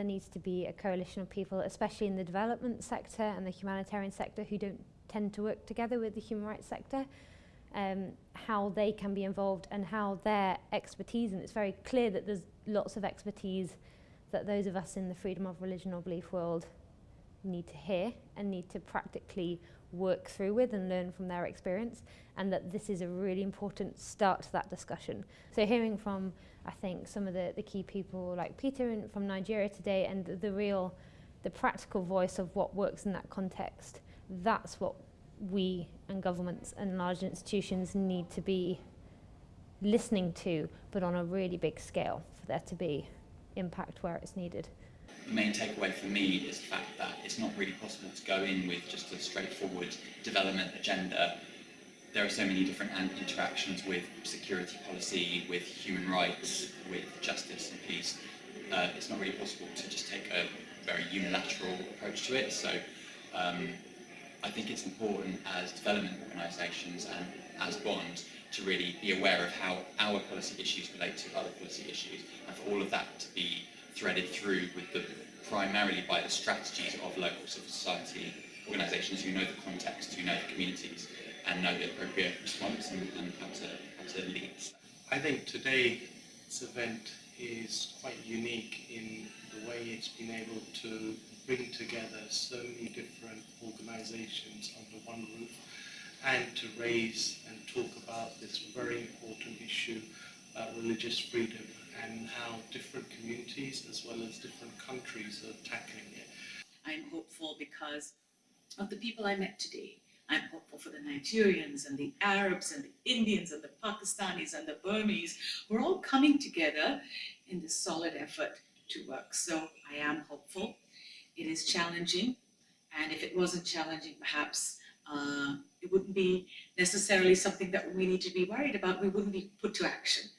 there needs to be a coalition of people, especially in the development sector and the humanitarian sector, who don't tend to work together with the human rights sector, um, how they can be involved and how their expertise, and it's very clear that there's lots of expertise that those of us in the freedom of religion or belief world need to hear and need to practically work through with and learn from their experience and that this is a really important start to that discussion. So hearing from I think some of the, the key people like Peter in, from Nigeria today and the, the real the practical voice of what works in that context that's what we and governments and large institutions need to be listening to but on a really big scale for there to be impact where it's needed. The main takeaway for me is the fact that it's not really possible to go in with just a straightforward development agenda. There are so many different interactions with security policy, with human rights, with justice and peace. Uh, it's not really possible to just take a very unilateral approach to it. So um, I think it's important as development organisations and as bonds to really be aware of how our policy issues relate to other policy issues and for all of that to be threaded through with the primarily by the strategies of local civil society organisations who know the context, who know the communities and know the appropriate response and, and how, to, how to lead. I think today's event is quite unique in the way it's been able to bring together so many different organisations under one roof and to raise and talk about this very important issue about religious freedom and how different communities as well as different countries are tackling it. I'm hopeful because of the people I met today. I'm hopeful for the Nigerians and the Arabs and the Indians and the Pakistanis and the Burmese. We're all coming together in this solid effort to work. So I am hopeful. It is challenging. And if it wasn't challenging, perhaps uh, it wouldn't be necessarily something that we need to be worried about. We wouldn't be put to action.